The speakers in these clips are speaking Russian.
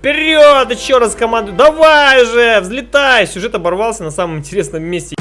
Вперед! Еще раз команду. Давай же! Взлетай! Сюжет оборвался на самом интересном месте.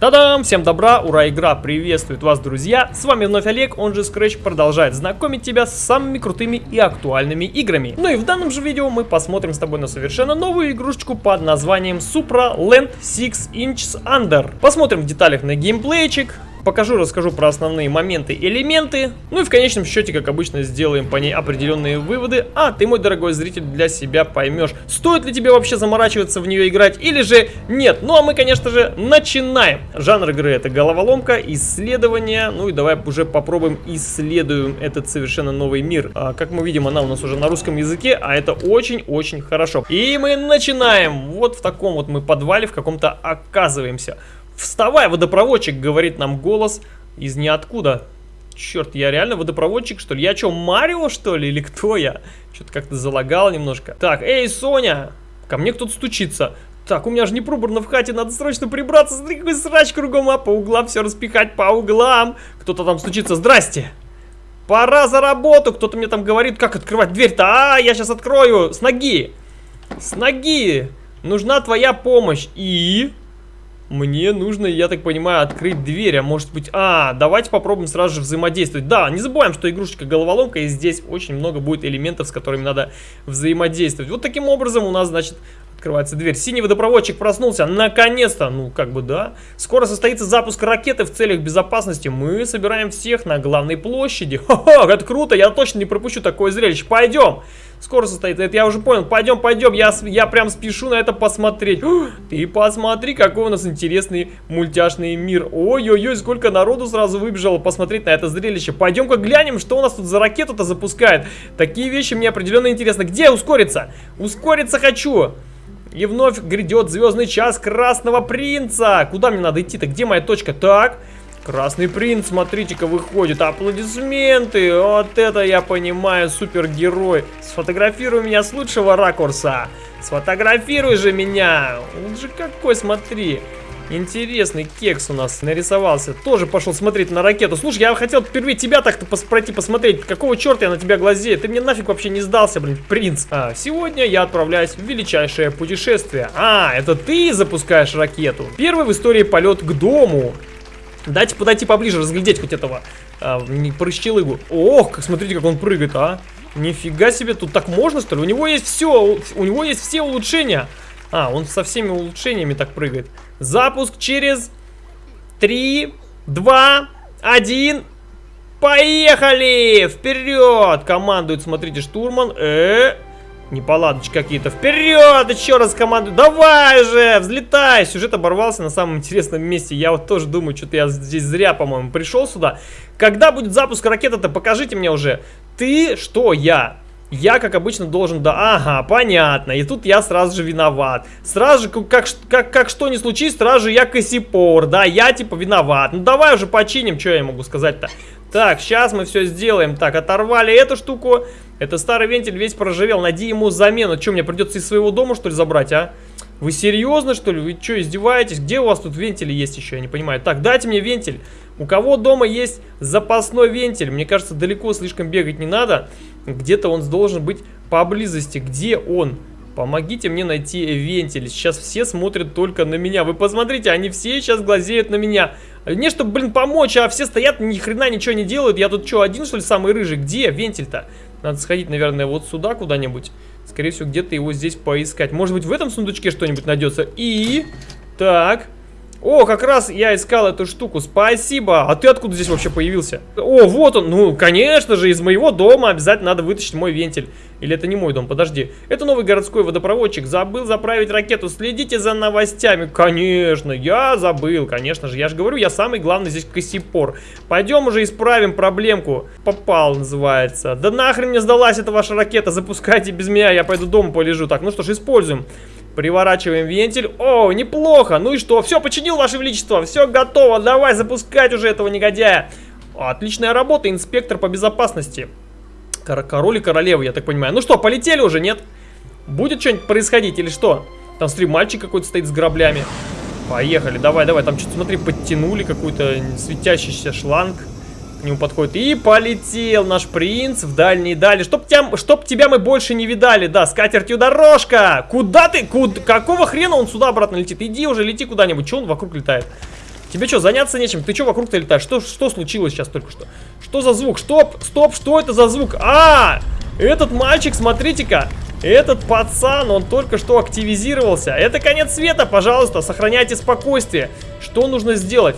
Та-дам! Всем добра, ура, игра приветствует вас, друзья! С вами вновь Олег, он же Scratch продолжает знакомить тебя с самыми крутыми и актуальными играми. Ну и в данном же видео мы посмотрим с тобой на совершенно новую игрушечку под названием Supra Land 6 Inches Under. Посмотрим в деталях на геймплейчик, покажу, расскажу про основные моменты, элементы, ну и в конечном счете, как обычно, сделаем по ней определенные выводы, а ты, мой дорогой зритель, для себя поймешь, стоит ли тебе вообще заморачиваться в нее играть или же нет. Ну а мы, конечно же, начинаем. Жанр игры это головоломка, исследование, ну и давай уже попробуем исследуем этот совершенно новый мир. А, как мы видим, она у нас уже на русском языке, а это очень-очень хорошо. И мы начинаем. Вот в таком вот мы подвале в каком-то оказываемся. Вставай, водопроводчик, говорит нам голос из ниоткуда. Черт, я реально водопроводчик, что ли? Я что, Марио, что ли? Или кто я? Что-то как-то залагало немножко. Так, эй, Соня! Ко мне кто-то стучится. Так, у меня же не пробурно в хате, надо срочно прибраться. Смотри, какой срач кругом, а по углам все распихать по углам. Кто-то там стучится. Здрасте! Пора за работу! Кто-то мне там говорит, как открывать дверь-то. А, я сейчас открою с ноги. С ноги. Нужна твоя помощь. И... Мне нужно, я так понимаю, открыть дверь, а может быть... А, давайте попробуем сразу же взаимодействовать. Да, не забываем, что игрушечка головоломка, и здесь очень много будет элементов, с которыми надо взаимодействовать. Вот таким образом у нас, значит, Открывается дверь. Синий водопроводчик проснулся. Наконец-то. Ну, как бы да. Скоро состоится запуск ракеты в целях безопасности. Мы собираем всех на главной площади. Ха-ха, это круто. Я точно не пропущу такое зрелище. Пойдем. Скоро состоится. Это я уже понял. Пойдем, пойдем. Я, я прям спешу на это посмотреть. Ты посмотри, какой у нас интересный мультяшный мир. Ой-ой-ой, сколько народу сразу выбежало посмотреть на это зрелище. Пойдем-ка глянем, что у нас тут за ракету-то запускает. Такие вещи мне определенно интересны. Где ускориться? Ускориться хочу. И вновь грядет звездный час Красного Принца. Куда мне надо идти-то? Где моя точка? Так, Красный Принц, смотрите-ка, выходит. Аплодисменты. Вот это я понимаю, супергерой. Сфотографируй меня с лучшего ракурса. Сфотографируй же меня. Он же какой, смотри. Интересный кекс у нас нарисовался. Тоже пошел смотреть на ракету. Слушай, я хотел впервые тебя так-то пос пройти посмотреть. Какого черта я на тебя глазею? Ты мне нафиг вообще не сдался, блин, принц. А, сегодня я отправляюсь в величайшее путешествие. А, это ты запускаешь ракету. Первый в истории полет к дому. Дайте подойти поближе, разглядеть хоть этого а, прыщелыгу. Ох, смотрите, как он прыгает, а. Нифига себе, тут так можно, что ли? У него есть все, у него есть все улучшения. А, он со всеми улучшениями так прыгает. Запуск через 3, 2, 1. Поехали! Вперед! Командует, смотрите, штурман. Э, -э неполадочки какие-то. Вперед! Еще раз команду. Давай же! Взлетай! Сюжет оборвался на самом интересном месте. Я вот тоже думаю, что-то я здесь зря, по-моему, пришел сюда. Когда будет запуск ракеты-то? Покажите мне уже. Ты что? Я. Я, как обычно, должен... Да, ага, понятно. И тут я сразу же виноват. Сразу же, как, как, как что ни случись, сразу же я косипор. Да, я типа виноват. Ну давай уже починим, что я могу сказать-то. Так, сейчас мы все сделаем. Так, оторвали эту штуку. Это старый вентиль весь проживел. Найди ему замену. Что, мне придется из своего дома, что ли, забрать, а? Вы серьезно, что ли? Вы что, издеваетесь? Где у вас тут вентили есть еще? Я не понимаю. Так, дайте мне вентиль. У кого дома есть запасной вентиль? Мне кажется, далеко слишком бегать не надо. Где-то он должен быть поблизости. Где он? Помогите мне найти вентиль. Сейчас все смотрят только на меня. Вы посмотрите, они все сейчас глазеют на меня. Не чтобы, блин, помочь, а все стоят, ни хрена ничего не делают. Я тут что, один, что ли, самый рыжий? Где вентиль-то? Надо сходить, наверное, вот сюда куда-нибудь. Скорее всего, где-то его здесь поискать. Может быть, в этом сундучке что-нибудь найдется. И... Так... О, как раз я искал эту штуку, спасибо. А ты откуда здесь вообще появился? О, вот он, ну, конечно же, из моего дома обязательно надо вытащить мой вентиль. Или это не мой дом, подожди. Это новый городской водопроводчик, забыл заправить ракету, следите за новостями. Конечно, я забыл, конечно же, я же говорю, я самый главный здесь косипор. Пойдем уже исправим проблемку. Попал, называется. Да нахрен мне сдалась эта ваша ракета, запускайте без меня, я пойду дома полежу. Так, ну что ж, используем. Приворачиваем вентиль. О, неплохо. Ну и что? Все, починил, Ваше Величество. Все готово. Давай запускать уже этого негодяя. Отличная работа, инспектор по безопасности. Король и королева, я так понимаю. Ну что, полетели уже, нет? Будет что-нибудь происходить или что? Там, смотри, мальчик какой-то стоит с граблями. Поехали, давай, давай. Там что-то, смотри, подтянули какой-то светящийся шланг. К нему подходит. И полетел наш принц в дальние дали. Чтоб, тебя, чтоб тебя мы больше не видали. Да, с катертью дорожка. Куда ты? Куда? Какого хрена он сюда обратно летит? Иди уже, лети куда-нибудь. Че он вокруг летает? Тебе что, заняться нечем? Ты что вокруг-то летаешь? Что, что случилось сейчас только что? Что за звук? Стоп, стоп, что это за звук? А, этот мальчик, смотрите-ка. Этот пацан, он только что активизировался. Это конец света, пожалуйста, сохраняйте спокойствие. Что нужно сделать?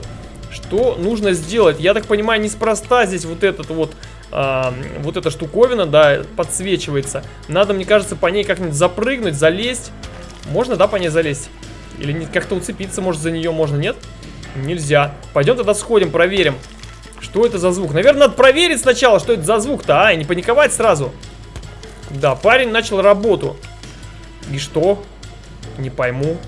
Что нужно сделать? Я так понимаю, неспроста здесь вот этот вот... А, вот эта штуковина, да, подсвечивается. Надо, мне кажется, по ней как-нибудь запрыгнуть, залезть. Можно, да, по ней залезть? Или как-то уцепиться, может, за нее можно, нет? Нельзя. Пойдем тогда сходим, проверим. Что это за звук? Наверное, надо проверить сначала, что это за звук-то, а, и не паниковать сразу. Да, парень начал работу. И что? Не пойму.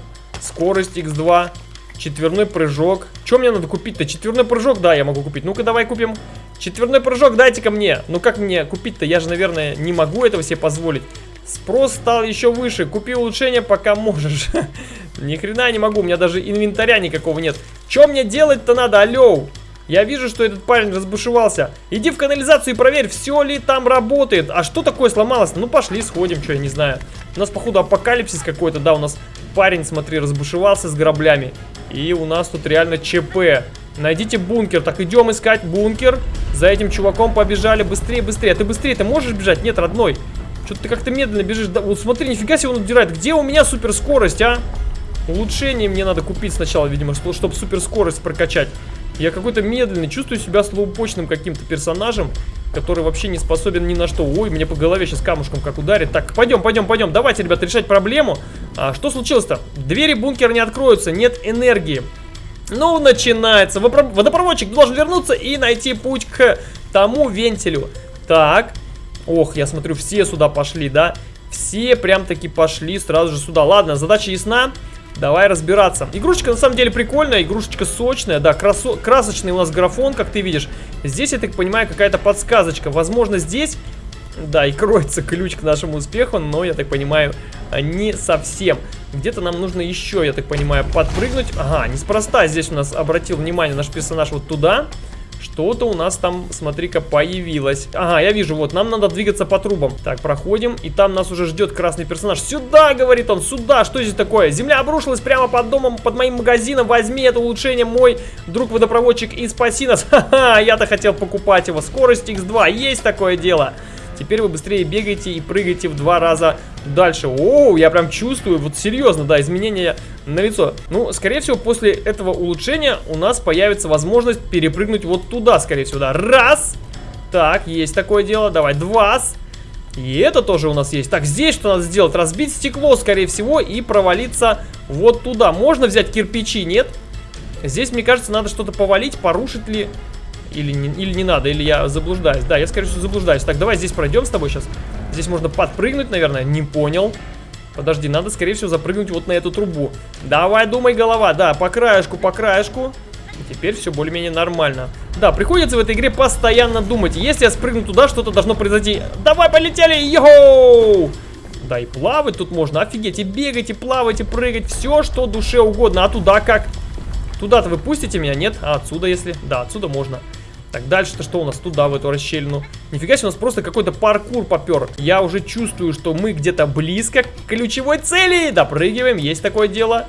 Скорость x2. Четверной прыжок. Что мне надо купить-то? Четверной прыжок, да, я могу купить. Ну-ка, давай купим. Четверной прыжок дайте-ка мне. Ну как мне купить-то? Я же, наверное, не могу этого себе позволить. Спрос стал еще выше. Купи улучшение, пока можешь. Ни хрена не могу. У меня даже инвентаря никакого нет. Что мне делать-то надо? Алло. Я вижу, что этот парень разбушевался. Иди в канализацию и проверь, все ли там работает. А что такое сломалось? Ну, пошли, сходим, что я не знаю. У нас, походу, апокалипсис какой-то, да, у нас парень, смотри, разбушевался с граблями. И у нас тут реально ЧП. Найдите бункер. Так, идем искать бункер. За этим чуваком побежали. Быстрее, быстрее. Ты быстрее, ты можешь бежать? Нет, родной. Что-то ты как-то медленно бежишь. Да, вот смотри, нифига себе он удирает. Где у меня суперскорость, а? Улучшение мне надо купить сначала, видимо, чтобы суперскорость прокачать. Я какой-то медленный, чувствую себя слоупочным каким-то персонажем, который вообще не способен ни на что. Ой, мне по голове сейчас камушком как ударит. Так, пойдем, пойдем, пойдем. Давайте, ребят, решать проблему. А, что случилось-то? Двери бункера не откроются, нет энергии. Ну, начинается. Водопроводчик должен вернуться и найти путь к тому вентилю. Так. Ох, я смотрю, все сюда пошли, да? Все прям-таки пошли сразу же сюда. Ладно, задача ясна. Давай разбираться. Игрушечка на самом деле прикольная, игрушечка сочная, да, красо красочный у нас графон, как ты видишь. Здесь, я так понимаю, какая-то подсказочка. Возможно, здесь, да, и кроется ключ к нашему успеху, но, я так понимаю, не совсем. Где-то нам нужно еще, я так понимаю, подпрыгнуть. Ага, неспроста здесь у нас обратил внимание наш персонаж вот туда. Что-то у нас там, смотри-ка, появилось. Ага, я вижу, вот, нам надо двигаться по трубам. Так, проходим, и там нас уже ждет красный персонаж. Сюда, говорит он, сюда, что здесь такое? Земля обрушилась прямо под домом, под моим магазином. Возьми это улучшение, мой друг-водопроводчик, и спаси нас. Ха-ха, я-то хотел покупать его. Скорость X2, есть такое дело. Теперь вы быстрее бегаете и прыгаете в два раза дальше. Оу, я прям чувствую, вот серьезно, да, изменения на лицо. Ну, скорее всего, после этого улучшения у нас появится возможность перепрыгнуть вот туда, скорее всего, да. Раз. Так, есть такое дело. Давай, два. И это тоже у нас есть. Так, здесь что надо сделать? Разбить стекло, скорее всего, и провалиться вот туда. Можно взять кирпичи, нет? Здесь, мне кажется, надо что-то повалить, порушить ли или не, или не надо, или я заблуждаюсь. Да, я, скорее всего, заблуждаюсь. Так, давай здесь пройдем с тобой сейчас. Здесь можно подпрыгнуть, наверное. Не понял. Подожди, надо, скорее всего, запрыгнуть вот на эту трубу. Давай, думай, голова. Да, по краешку, по краешку. И теперь все более-менее нормально. Да, приходится в этой игре постоянно думать. Если я спрыгну туда, что-то должно произойти. Давай, полетели! Йоу! Да, и плавать тут можно. Офигеть, и бегать, и плавать, и прыгать. Все, что душе угодно. А туда как? Туда-то вы пустите меня? Нет? А отсюда, если? Да, отсюда можно. Так, дальше-то что у нас туда, в эту расщелину? Нифига себе, у нас просто какой-то паркур попер. Я уже чувствую, что мы где-то близко к ключевой цели. Допрыгиваем, есть такое дело.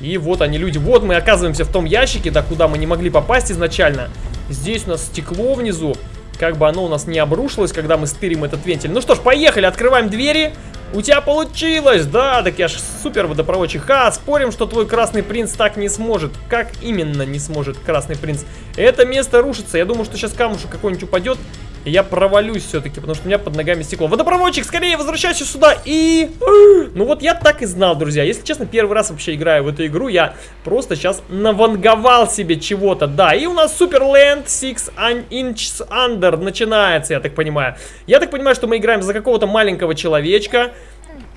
И вот они, люди. Вот мы оказываемся в том ящике, да, куда мы не могли попасть изначально. Здесь у нас стекло внизу. Как бы оно у нас не обрушилось, когда мы стырим этот вентиль. Ну что ж, поехали, открываем двери. У тебя получилось, да, так я ж супер водопроводчик. Ха, спорим, что твой красный принц так не сможет. Как именно не сможет красный принц? Это место рушится. Я думаю, что сейчас камушек какой-нибудь упадет. Я провалюсь все-таки, потому что у меня под ногами стекло. Водопроводчик, скорее возвращайся сюда и... Ну вот я так и знал, друзья. Если честно, первый раз вообще играю в эту игру. Я просто сейчас наванговал себе чего-то. Да, и у нас Superland 6 Inches Under начинается, я так понимаю. Я так понимаю, что мы играем за какого-то маленького человечка.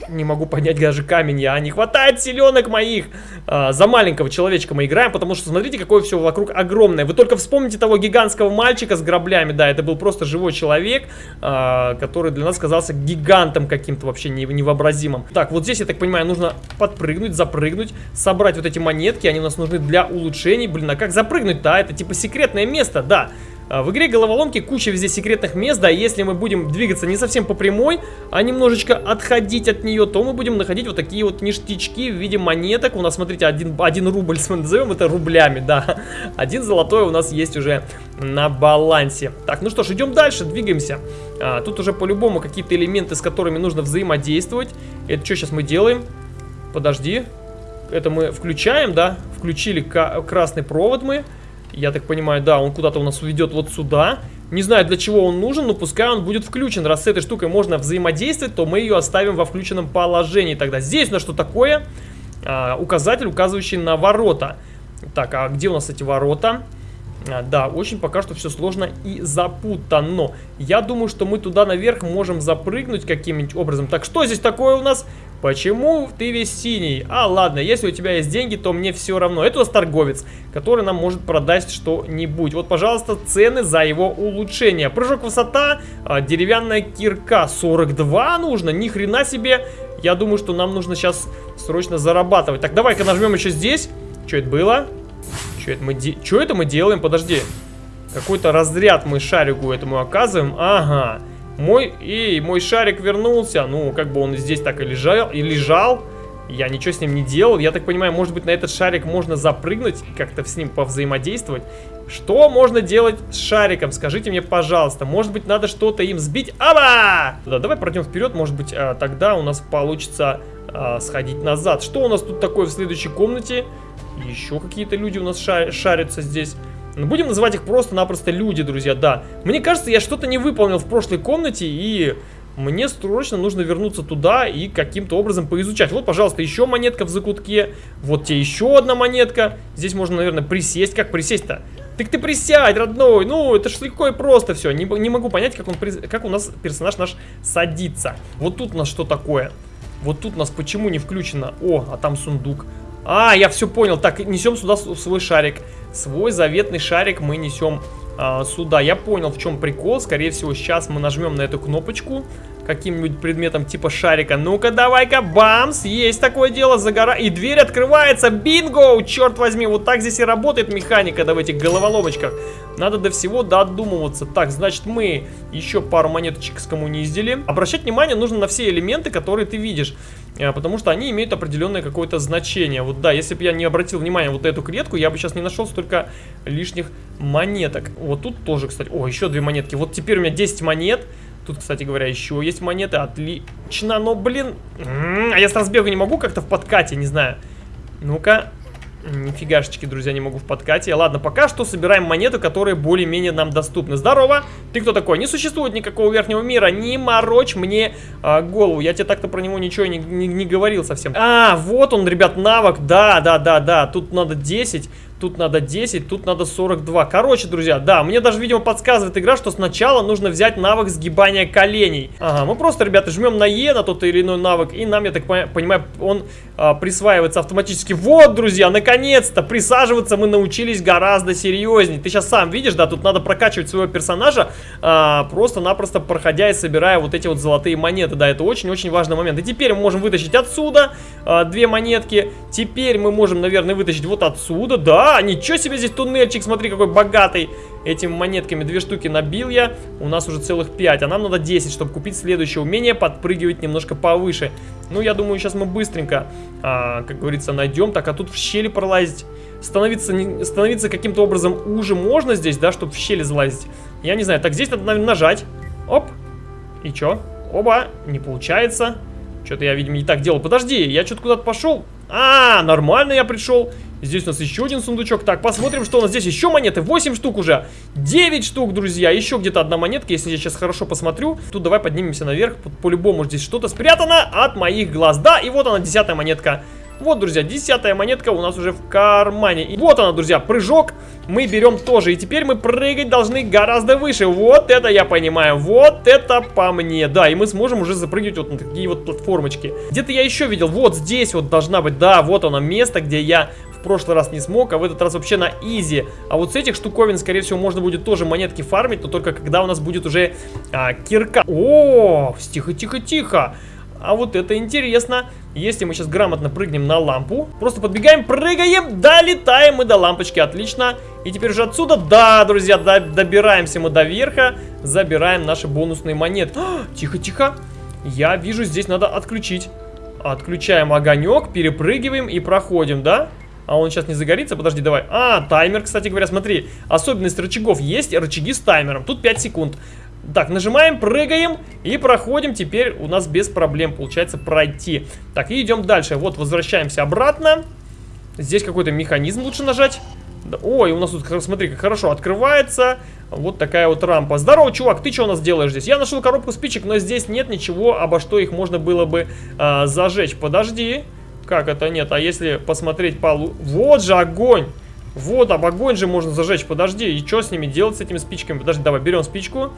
Не могу поднять даже камень, я не хватает силенок моих. А, за маленького человечка мы играем, потому что смотрите, какое все вокруг огромное. Вы только вспомните того гигантского мальчика с граблями, да, это был просто живой человек, а, который для нас казался гигантом каким-то вообще невообразимым. Так, вот здесь, я так понимаю, нужно подпрыгнуть, запрыгнуть, собрать вот эти монетки, они у нас нужны для улучшений. Блин, а как запрыгнуть-то? А, это типа секретное место, да. А, в игре головоломки куча везде секретных мест, да, если мы будем двигаться не совсем по прямой, а немножечко отходить от нее, то мы будем находить вот такие вот ништячки в виде монеток. У нас, смотрите, один, один рубль, назовем это рублями, да. Один золотой у нас есть уже на балансе. Так, ну что ж, идем дальше, двигаемся. А, тут уже по-любому какие-то элементы, с которыми нужно взаимодействовать. Это что сейчас мы делаем? Подожди. Это мы включаем, да? Включили красный провод мы. Я так понимаю, да, он куда-то у нас уведет вот сюда. Не знаю, для чего он нужен, но пускай он будет включен. Раз с этой штукой можно взаимодействовать, то мы ее оставим во включенном положении тогда. Здесь на что такое? А, указатель, указывающий на ворота. Так, а где у нас эти ворота? А, да, очень пока что все сложно и запутано. Я думаю, что мы туда наверх можем запрыгнуть каким-нибудь образом. Так, что здесь такое у нас? Почему ты весь синий? А, ладно, если у тебя есть деньги, то мне все равно. Это у нас торговец, который нам может продать что-нибудь. Вот, пожалуйста, цены за его улучшение. Прыжок высота, а, деревянная кирка 42 нужно, ни хрена себе. Я думаю, что нам нужно сейчас срочно зарабатывать. Так, давай-ка нажмем еще здесь. Что это было? Что это мы, де... Что это мы делаем? Подожди. Какой-то разряд мы шарику этому оказываем. Ага. Мой, эй, мой шарик вернулся. Ну, как бы он здесь так и лежал, и лежал. Я ничего с ним не делал. Я так понимаю, может быть, на этот шарик можно запрыгнуть и как-то с ним повзаимодействовать. Что можно делать с шариком? Скажите мне, пожалуйста. Может быть, надо что-то им сбить? Аба! Да, давай пройдем вперед. Может быть, а, тогда у нас получится а, сходить назад. Что у нас тут такое в следующей комнате? Еще какие-то люди у нас шарятся здесь. Ну, будем называть их просто-напросто люди, друзья, да. Мне кажется, я что-то не выполнил в прошлой комнате, и мне срочно нужно вернуться туда и каким-то образом поизучать. Вот, пожалуйста, еще монетка в закутке. Вот тебе еще одна монетка. Здесь можно, наверное, присесть. Как присесть-то? Так ты присядь, родной. Ну, это ж легко и просто все. Не, не могу понять, как, он, как у нас персонаж наш садится. Вот тут у нас что такое? Вот тут у нас почему не включено? О, а там сундук. А, я все понял. Так, несем сюда свой шарик. Свой заветный шарик мы несем сюда. Я понял, в чем прикол. Скорее всего, сейчас мы нажмем на эту кнопочку каким-нибудь предметом типа шарика. Ну-ка, давай-ка, бамс, есть такое дело, загора... И дверь открывается, бинго, черт возьми, вот так здесь и работает механика, да, в этих головоломочках. Надо до всего додумываться. Так, значит, мы еще пару монеточек скоммуниздили. Обращать внимание нужно на все элементы, которые ты видишь. Э, потому что они имеют определенное какое-то значение. Вот да, если бы я не обратил внимания вот эту клетку, я бы сейчас не нашел столько лишних монеток. Вот тут тоже, кстати, о, еще две монетки. Вот теперь у меня 10 монет. Тут, кстати говоря, еще есть монеты. Отлично, но, блин... А я с разбега не могу как-то в подкате, не знаю. Ну-ка. Нифигашечки, друзья, не могу в подкате. Ладно, пока что собираем монеты, которые более-менее нам доступны. Здорово! Ты кто такой? Не существует никакого верхнего мира. Не морочь мне а, голову. Я тебе так-то про него ничего не, не, не говорил совсем. А, вот он, ребят, навык. Да, да, да, да. Тут надо 10 тут надо 10, тут надо 42. Короче, друзья, да, мне даже, видимо, подсказывает игра, что сначала нужно взять навык сгибания коленей. Ага, мы просто, ребята, жмем на Е на тот или иной навык, и нам, я так понимаю, он а, присваивается автоматически. Вот, друзья, наконец-то, присаживаться мы научились гораздо серьезнее. Ты сейчас сам видишь, да, тут надо прокачивать своего персонажа, а, просто-напросто проходя и собирая вот эти вот золотые монеты. Да, это очень-очень важный момент. И теперь мы можем вытащить отсюда а, две монетки. Теперь мы можем, наверное, вытащить вот отсюда, да, ничего себе здесь туннельчик, смотри, какой богатый. Этими монетками две штуки набил я, у нас уже целых 5, а нам надо 10, чтобы купить следующее умение, подпрыгивать немножко повыше. Ну, я думаю, сейчас мы быстренько, а, как говорится, найдем. Так, а тут в щели пролазить, становиться, становиться каким-то образом уже можно здесь, да, чтобы в щели залазить? Я не знаю, так, здесь надо, наверное, нажать. Оп, и чё? Оба, не получается. Что-то я, видимо, не так делал. Подожди, я что-то куда-то пошел. А, нормально я пришел. Здесь у нас еще один сундучок. Так, посмотрим, что у нас здесь. Еще монеты. 8 штук уже. 9 штук, друзья. Еще где-то одна монетка, если я сейчас хорошо посмотрю. Тут давай поднимемся наверх. По-любому здесь что-то спрятано от моих глаз. Да, и вот она, десятая монетка. Вот, друзья, десятая монетка у нас уже в кармане. И вот она, друзья, прыжок мы берем тоже. И теперь мы прыгать должны гораздо выше. Вот это я понимаю. Вот это по мне. Да, и мы сможем уже запрыгивать вот на такие вот платформочки. Где-то я еще видел. Вот здесь вот должна быть. Да, вот оно место, где я в прошлый раз не смог, а в этот раз вообще на изи. А вот с этих штуковин, скорее всего, можно будет тоже монетки фармить, но только когда у нас будет уже а, кирка. О, тихо, тихо, тихо. А вот это интересно. Если мы сейчас грамотно прыгнем на лампу, просто подбегаем, прыгаем, долетаем мы до лампочки, отлично. И теперь уже отсюда, да, друзья, до, добираемся мы до верха, забираем наши бонусные монеты. Тихо, тихо. Я вижу, здесь надо отключить. Отключаем огонек, перепрыгиваем и проходим, да? А он сейчас не загорится? Подожди, давай. А, таймер, кстати говоря, смотри. Особенность рычагов есть, рычаги с таймером. Тут 5 секунд. Так, нажимаем, прыгаем и проходим. Теперь у нас без проблем получается пройти. Так, и идем дальше. Вот, возвращаемся обратно. Здесь какой-то механизм лучше нажать. Ой, у нас тут, смотри, как хорошо открывается. Вот такая вот рампа. Здорово, чувак, ты что у нас делаешь здесь? Я нашел коробку спичек, но здесь нет ничего, обо что их можно было бы а, зажечь. Подожди. Как это нет? А если посмотреть полу... Вот же огонь! Вот, об огонь же можно зажечь. Подожди, и что с ними делать, с этими спичками? Подожди, давай, берем спичку.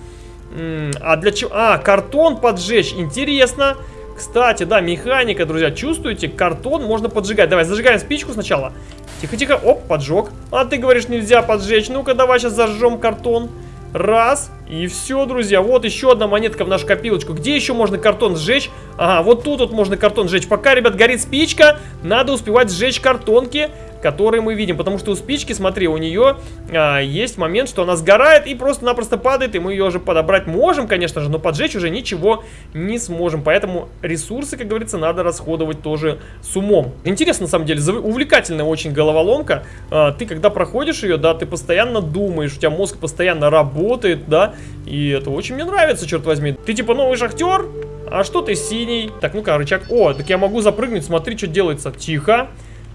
А для чего? А, картон поджечь. Интересно. Кстати, да, механика, друзья, чувствуете? Картон можно поджигать. Давай, зажигаем спичку сначала. Тихо-тихо. Оп, поджег. А ты говоришь, нельзя поджечь. Ну-ка, давай сейчас зажжем картон. Раз. И все, друзья. Вот еще одна монетка в нашу копилочку. Где еще можно картон сжечь? Ага, вот тут вот можно картон сжечь. Пока, ребят, горит спичка, надо успевать сжечь картонки которые мы видим. Потому что у спички, смотри, у нее а, есть момент, что она сгорает и просто-напросто падает. И мы ее уже подобрать можем, конечно же, но поджечь уже ничего не сможем. Поэтому ресурсы, как говорится, надо расходовать тоже с умом. Интересно, на самом деле, увлекательная очень головоломка. А, ты, когда проходишь ее, да, ты постоянно думаешь, у тебя мозг постоянно работает, да, и это очень мне нравится, черт возьми. Ты типа новый шахтер? А что ты синий? Так, ну-ка, рычаг. О, так я могу запрыгнуть, смотри, что делается. Тихо.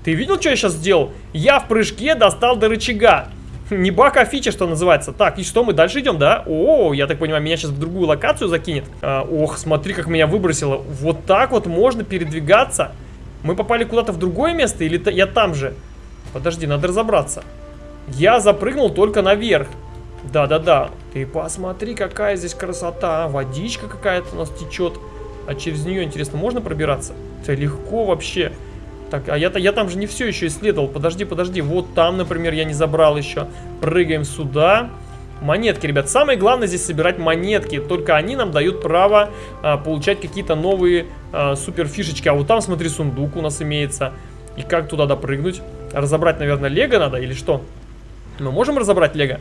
Ты видел, что я сейчас сделал? Я в прыжке достал до рычага. Не баг, а фича, что называется. Так, и что, мы дальше идем, да? О, я так понимаю, меня сейчас в другую локацию закинет. А, ох, смотри, как меня выбросило. Вот так вот можно передвигаться. Мы попали куда-то в другое место или я там же? Подожди, надо разобраться. Я запрыгнул только наверх. Да-да-да. Ты посмотри, какая здесь красота. Водичка какая-то у нас течет. А через нее, интересно, можно пробираться? Это легко вообще. Так, а я-то я там же не все еще исследовал. Подожди, подожди. Вот там, например, я не забрал еще. Прыгаем сюда. Монетки, ребят. Самое главное здесь собирать монетки. Только они нам дают право а, получать какие-то новые а, супер. А вот там, смотри, сундук у нас имеется. И как туда допрыгнуть? Разобрать, наверное, лего надо или что? Мы можем разобрать лего?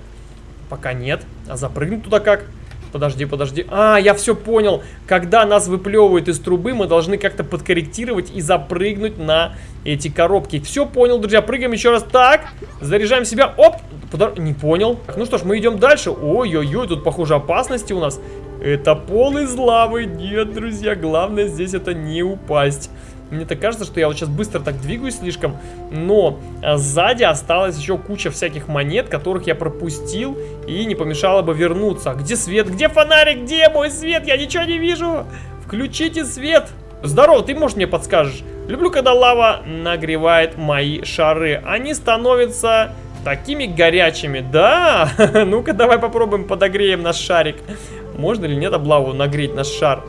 Пока нет. А запрыгнуть туда как? Подожди, подожди. А, я все понял. Когда нас выплевывают из трубы, мы должны как-то подкорректировать и запрыгнуть на эти коробки. Все понял, друзья. Прыгаем еще раз. Так, заряжаем себя. Оп, подор... не понял. Ну что ж, мы идем дальше. Ой-ой-ой, тут, похоже, опасности у нас. Это пол из лавы. Нет, друзья, главное здесь это не упасть. Мне так кажется, что я вот сейчас быстро так двигаюсь слишком, но а, сзади осталась еще куча всяких монет, которых я пропустил и не помешало бы вернуться. Где свет? Где фонарик? Где мой свет? Я ничего не вижу! Включите свет! Здорово, ты, может, мне подскажешь? Люблю, когда лава нагревает мои шары. Они становятся такими горячими. Да? Ну-ка, давай попробуем подогреем наш шарик. Можно ли нет облаву нагреть наш шар?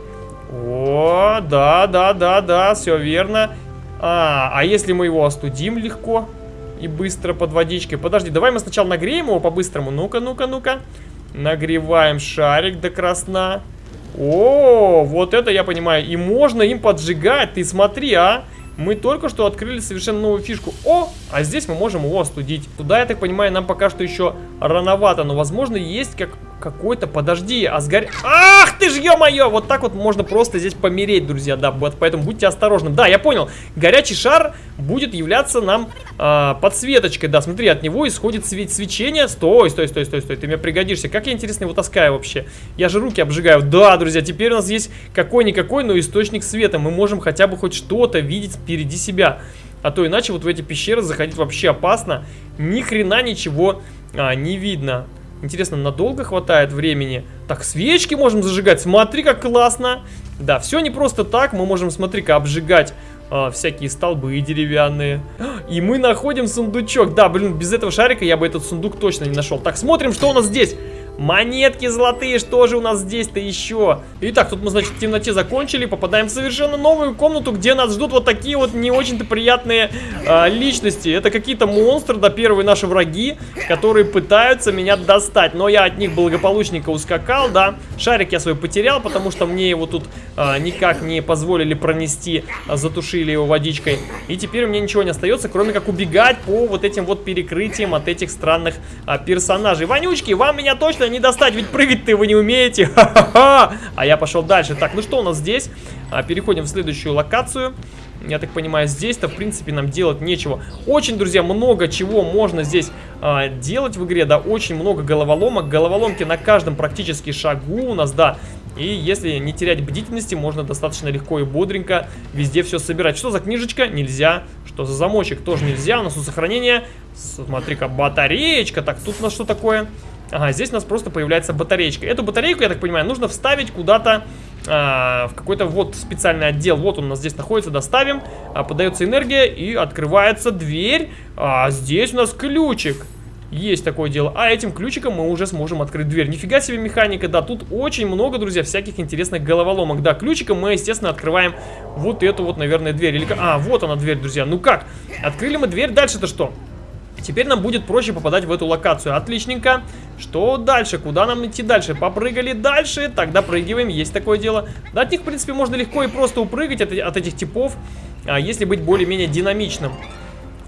О, да, да, да, да, все верно. А, а если мы его остудим легко и быстро под водичкой? Подожди, давай мы сначала нагреем его по-быстрому. Ну-ка, ну-ка, ну-ка. Нагреваем шарик до красна. О, вот это я понимаю. И можно им поджигать. Ты смотри, а. Мы только что открыли совершенно новую фишку. О, а здесь мы можем его остудить. Туда, я так понимаю, нам пока что еще рановато. Но, возможно, есть как какой-то, подожди, а сгоря... Ах ты ж, ё-моё! Вот так вот можно просто здесь помереть, друзья, да, поэтому будьте осторожны. Да, я понял, горячий шар будет являться нам э, подсветочкой, да, смотри, от него исходит свет свечение. Стой, стой, стой, стой, стой, ты мне пригодишься. Как я, интересно, его таскаю вообще? Я же руки обжигаю. Да, друзья, теперь у нас есть какой-никакой, но источник света. Мы можем хотя бы хоть что-то видеть впереди себя. А то иначе вот в эти пещеры заходить вообще опасно. Ни хрена ничего а, не видно. Интересно, надолго хватает времени? Так, свечки можем зажигать. Смотри, как классно. Да, все не просто так. Мы можем, смотри-ка, обжигать а, всякие столбы деревянные. И мы находим сундучок. Да, блин, без этого шарика я бы этот сундук точно не нашел. Так, смотрим, что у нас здесь. Монетки золотые, что же у нас здесь-то еще? Итак, тут мы, значит, в темноте закончили, попадаем в совершенно новую комнату, где нас ждут вот такие вот не очень-то приятные э, личности. Это какие-то монстры, да, первые наши враги, которые пытаются меня достать. Но я от них благополучненько ускакал, да. Шарик я свой потерял, потому что мне его тут э, никак не позволили пронести, э, затушили его водичкой. И теперь меня ничего не остается, кроме как убегать по вот этим вот перекрытиям от этих странных э, персонажей. Вонючки, вам меня точно не достать, ведь прыгать-то вы не умеете. А я пошел дальше. Так, ну что у нас здесь? А, переходим в следующую локацию. Я так понимаю, здесь-то, в принципе, нам делать нечего. Очень, друзья, много чего можно здесь а, делать в игре, да, очень много головоломок. Головоломки на каждом практически шагу у нас, да. И если не терять бдительности, можно достаточно легко и бодренько везде все собирать. Что за книжечка? Нельзя. Что за замочек? Тоже нельзя. У нас у сохранения, смотри-ка, батареечка. Так, тут у нас что такое? Ага, здесь у нас просто появляется батареечка. Эту батарейку, я так понимаю, нужно вставить куда-то а, в какой-то вот специальный отдел. Вот он у нас здесь находится, доставим. А, подается энергия и открывается дверь. А здесь у нас ключик. Есть такое дело. А этим ключиком мы уже сможем открыть дверь. Нифига себе механика, да. Тут очень много, друзья, всяких интересных головоломок. Да, ключиком мы, естественно, открываем вот эту вот, наверное, дверь. Или... А, вот она дверь, друзья. Ну как? Открыли мы дверь, дальше-то что? Теперь нам будет проще попадать в эту локацию. Отличненько. Что дальше? Куда нам идти дальше? Попрыгали дальше. Тогда прыгиваем. Есть такое дело. Да, от них, в принципе, можно легко и просто упрыгать от, от этих типов, а, если быть более-менее динамичным.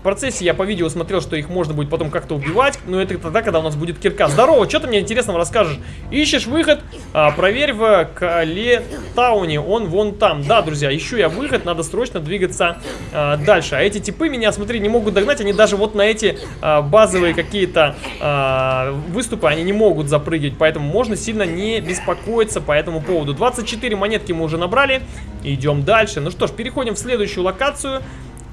В процессе я по видео смотрел, что их можно будет потом как-то убивать, но это тогда, когда у нас будет кирка. Здорово, что ты мне интересного расскажешь? Ищешь выход? А, проверь в Калетауне, он вон там. Да, друзья, ищу я выход, надо срочно двигаться а, дальше. А эти типы меня, смотри, не могут догнать, они даже вот на эти а, базовые какие-то а, выступы, они не могут запрыгивать, поэтому можно сильно не беспокоиться по этому поводу. 24 монетки мы уже набрали, идем дальше. Ну что ж, переходим в следующую локацию.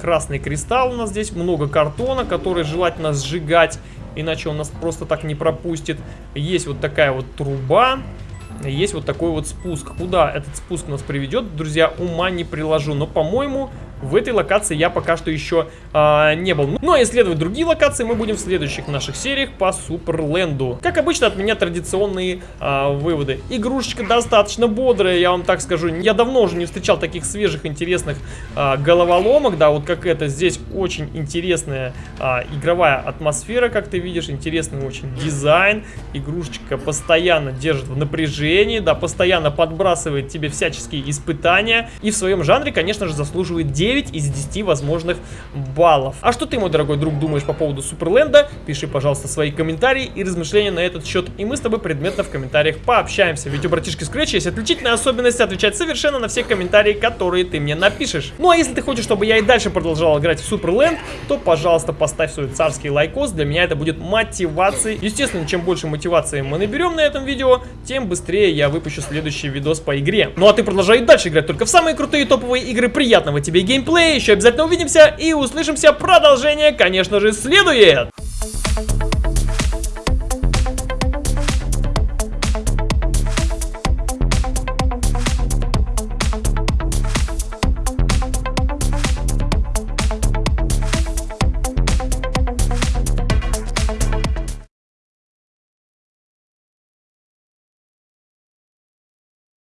Красный кристалл у нас здесь, много картона, который желательно сжигать, иначе он нас просто так не пропустит. Есть вот такая вот труба, есть вот такой вот спуск. Куда этот спуск нас приведет, друзья, ума не приложу. Но, по-моему, в этой локации я пока что еще а, не был. Ну а исследовать другие локации мы будем в следующих наших сериях по Суперленду. Как обычно от меня традиционные а, выводы. Игрушечка достаточно бодрая, я вам так скажу. Я давно уже не встречал таких свежих интересных а, головоломок, да, вот как это. Здесь очень интересная а, игровая атмосфера, как ты видишь, интересный очень дизайн. Игрушечка постоянно держит в напряжении, да, постоянно подбрасывает тебе всяческие испытания. И в своем жанре, конечно же, заслуживает 10 9 из 10 возможных баллов. А что ты, мой дорогой друг, думаешь по поводу Суперленда? Пиши, пожалуйста, свои комментарии и размышления на этот счет, и мы с тобой предметно в комментариях пообщаемся. Ведь у братишки Scratch есть отличительная особенность отвечать совершенно на все комментарии, которые ты мне напишешь. Ну а если ты хочешь, чтобы я и дальше продолжал играть в Суперленд, то, пожалуйста, поставь свой царский лайкос, для меня это будет мотивацией. Естественно, чем больше мотивации мы наберем на этом видео, тем быстрее я выпущу следующий видос по игре. Ну а ты продолжай дальше играть только в самые крутые топовые игры. Приятного тебе геймплея! Геймплей. Еще обязательно увидимся и услышимся. Продолжение, конечно же, следует.